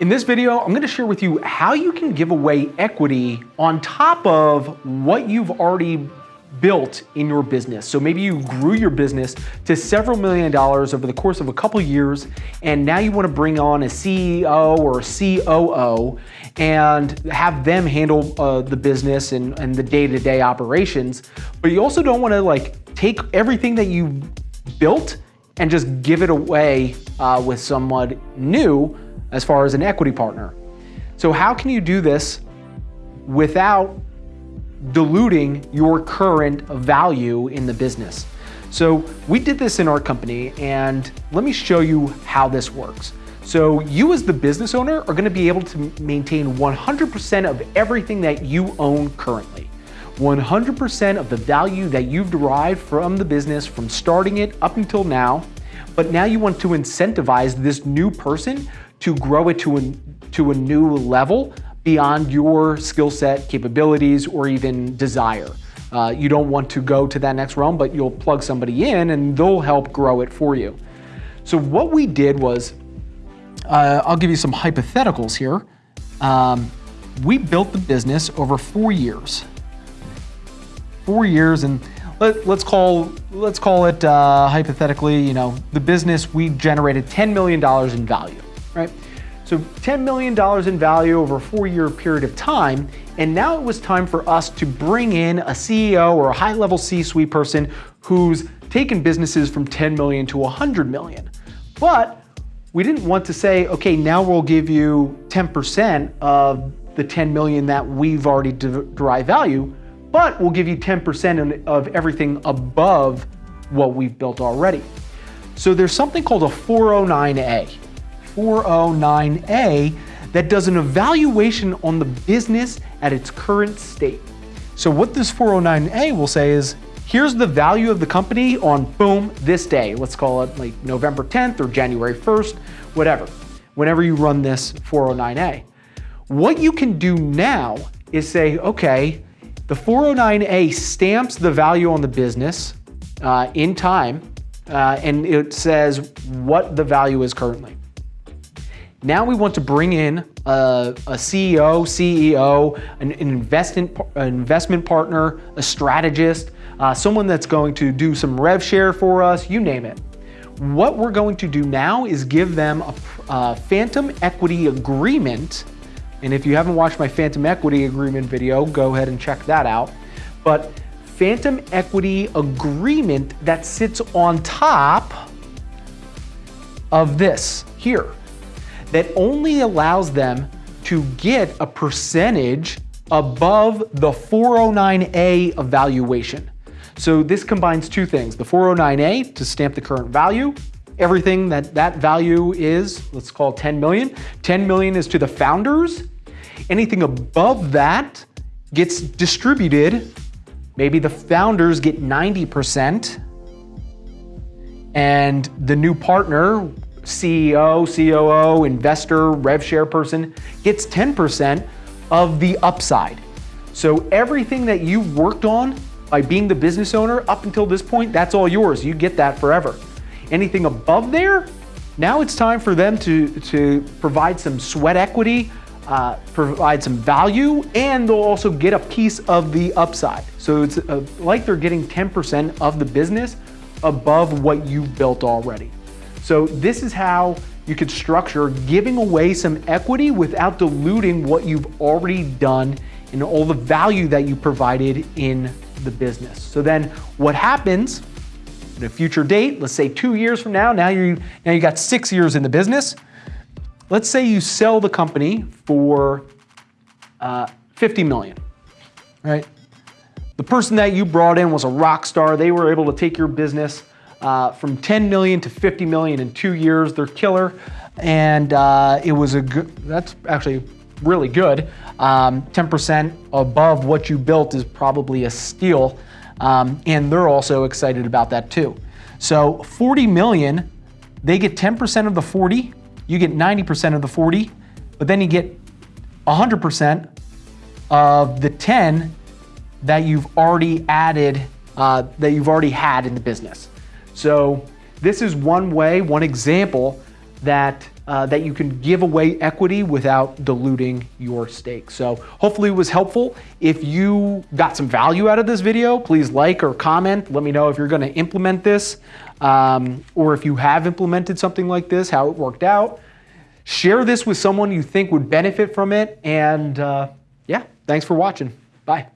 In this video, I'm gonna share with you how you can give away equity on top of what you've already built in your business. So maybe you grew your business to several million dollars over the course of a couple years, and now you wanna bring on a CEO or a COO and have them handle uh, the business and, and the day-to-day -day operations. But you also don't wanna like take everything that you built and just give it away uh, with someone new as far as an equity partner. So how can you do this without diluting your current value in the business? So we did this in our company and let me show you how this works. So you as the business owner are gonna be able to maintain 100% of everything that you own currently. 100% of the value that you've derived from the business from starting it up until now, but now you want to incentivize this new person to grow it to a, to a new level beyond your skill set, capabilities, or even desire. Uh, you don't want to go to that next realm, but you'll plug somebody in and they'll help grow it for you. So what we did was, uh, I'll give you some hypotheticals here. Um, we built the business over four years. Four years and let, us call let's call it uh, hypothetically, you know, the business we generated $10 million in value right? So $10 million in value over a four-year period of time, and now it was time for us to bring in a CEO or a high-level C-suite person who's taken businesses from 10 million to 100 million. But we didn't want to say, okay, now we'll give you 10% of the 10 million that we've already derived value, but we'll give you 10% of everything above what we've built already. So there's something called a 409A. 409A that does an evaluation on the business at its current state. So what this 409A will say is, here's the value of the company on boom, this day. Let's call it like November 10th or January 1st, whatever, whenever you run this 409A. What you can do now is say, okay, the 409A stamps the value on the business uh, in time, uh, and it says what the value is currently. Now we want to bring in a, a CEO, CEO, an, an, investment, an investment partner, a strategist, uh, someone that's going to do some rev share for us, you name it. What we're going to do now is give them a, a phantom equity agreement. And if you haven't watched my phantom equity agreement video, go ahead and check that out. But phantom equity agreement that sits on top of this here that only allows them to get a percentage above the 409A evaluation. So this combines two things, the 409A to stamp the current value, everything that that value is, let's call 10 million. 10 million is to the founders. Anything above that gets distributed. Maybe the founders get 90% and the new partner CEO, COO, investor, rev share person gets 10% of the upside. So everything that you worked on by being the business owner up until this point, that's all yours. You get that forever. Anything above there, now it's time for them to, to provide some sweat equity, uh, provide some value, and they'll also get a piece of the upside. So it's uh, like they're getting 10% of the business above what you've built already. So this is how you could structure giving away some equity without diluting what you've already done and all the value that you provided in the business. So then what happens at a future date, let's say two years from now, now you now you got six years in the business. Let's say you sell the company for uh, 50 million, right? The person that you brought in was a rock star. They were able to take your business uh, from 10 million to 50 million in two years. They're killer. And uh, it was a good, that's actually really good. 10% um, above what you built is probably a steal. Um, and they're also excited about that too. So 40 million, they get 10% of the 40, you get 90% of the 40, but then you get 100% of the 10 that you've already added, uh, that you've already had in the business. So this is one way, one example that uh, that you can give away equity without diluting your stake. So hopefully it was helpful. If you got some value out of this video, please like or comment. Let me know if you're going to implement this um, or if you have implemented something like this, how it worked out. Share this with someone you think would benefit from it. And uh, yeah, thanks for watching. Bye.